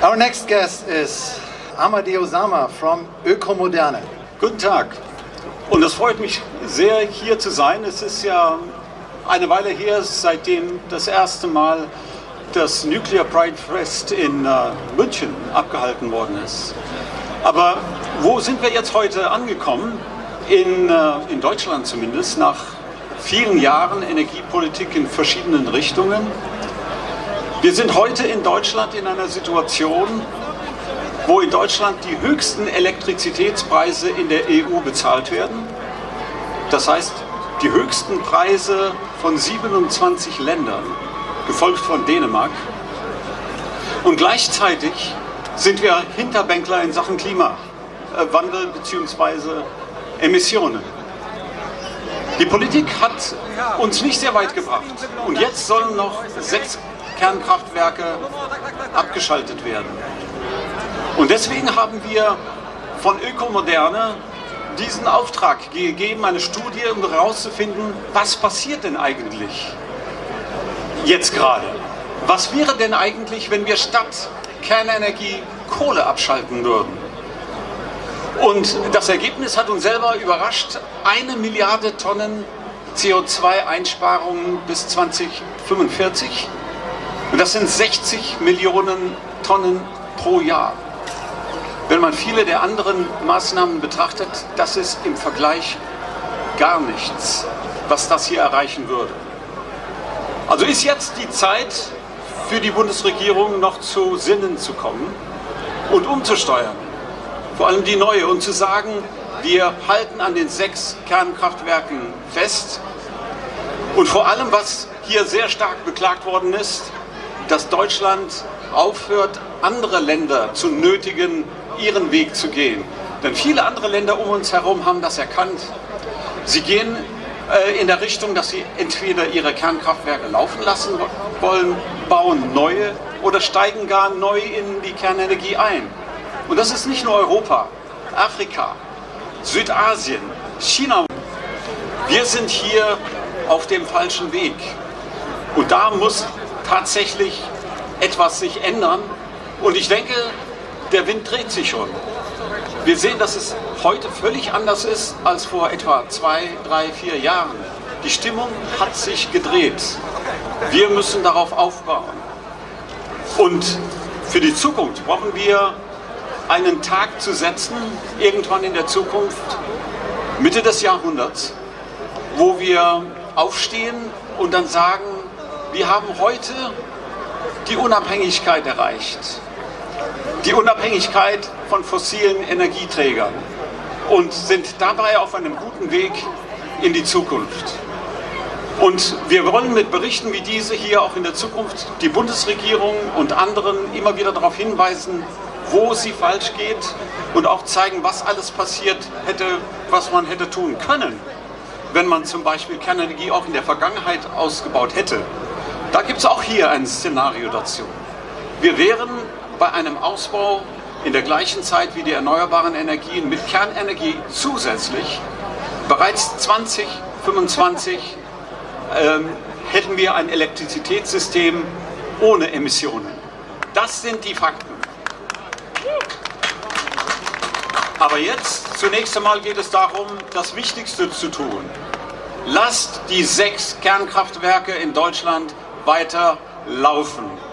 Our next guest is Amadeo Sama from Ökomoderne. Guten Tag. Und es freut mich sehr, hier zu sein. Es ist ja eine Weile her, seitdem das erste Mal das Nuclear Pride Fest in äh, München abgehalten worden ist. Aber wo sind wir jetzt heute angekommen? In, äh, in Deutschland zumindest, nach vielen Jahren Energiepolitik in verschiedenen Richtungen. Wir sind heute in Deutschland in einer Situation, wo in Deutschland die höchsten Elektrizitätspreise in der EU bezahlt werden. Das heißt, die höchsten Preise von 27 Ländern, gefolgt von Dänemark. Und gleichzeitig sind wir Hinterbänkler in Sachen Klimawandel bzw. Emissionen. Die Politik hat uns nicht sehr weit gebracht. Und jetzt sollen noch sechs Kernkraftwerke abgeschaltet werden. Und deswegen haben wir von Ökomoderne diesen Auftrag gegeben, eine Studie, um herauszufinden, was passiert denn eigentlich jetzt gerade? Was wäre denn eigentlich, wenn wir statt Kernenergie Kohle abschalten würden? Und das Ergebnis hat uns selber überrascht. Eine Milliarde Tonnen CO2-Einsparungen bis 2045. Und das sind 60 Millionen Tonnen pro Jahr. Wenn man viele der anderen Maßnahmen betrachtet, das ist im Vergleich gar nichts, was das hier erreichen würde. Also ist jetzt die Zeit für die Bundesregierung noch zu Sinnen zu kommen und umzusteuern vor allem die neue, und zu sagen, wir halten an den sechs Kernkraftwerken fest. Und vor allem, was hier sehr stark beklagt worden ist, dass Deutschland aufhört, andere Länder zu nötigen, ihren Weg zu gehen. Denn viele andere Länder um uns herum haben das erkannt. Sie gehen äh, in der Richtung, dass sie entweder ihre Kernkraftwerke laufen lassen wollen, bauen neue oder steigen gar neu in die Kernenergie ein. Und das ist nicht nur Europa, Afrika, Südasien, China. Wir sind hier auf dem falschen Weg. Und da muss tatsächlich etwas sich ändern. Und ich denke, der Wind dreht sich schon. Wir sehen, dass es heute völlig anders ist als vor etwa zwei, drei, vier Jahren. Die Stimmung hat sich gedreht. Wir müssen darauf aufbauen. Und für die Zukunft brauchen wir einen Tag zu setzen, irgendwann in der Zukunft, Mitte des Jahrhunderts, wo wir aufstehen und dann sagen, wir haben heute die Unabhängigkeit erreicht. Die Unabhängigkeit von fossilen Energieträgern und sind dabei auf einem guten Weg in die Zukunft. Und wir wollen mit Berichten wie diese hier auch in der Zukunft die Bundesregierung und anderen immer wieder darauf hinweisen, wo sie falsch geht und auch zeigen, was alles passiert hätte, was man hätte tun können, wenn man zum Beispiel Kernenergie auch in der Vergangenheit ausgebaut hätte. Da gibt es auch hier ein Szenario dazu. Wir wären bei einem Ausbau in der gleichen Zeit wie die erneuerbaren Energien mit Kernenergie zusätzlich bereits 2025 ähm, hätten wir ein Elektrizitätssystem ohne Emissionen. Das sind die Fakten. Aber jetzt, zunächst einmal geht es darum, das Wichtigste zu tun. Lasst die sechs Kernkraftwerke in Deutschland weiter laufen.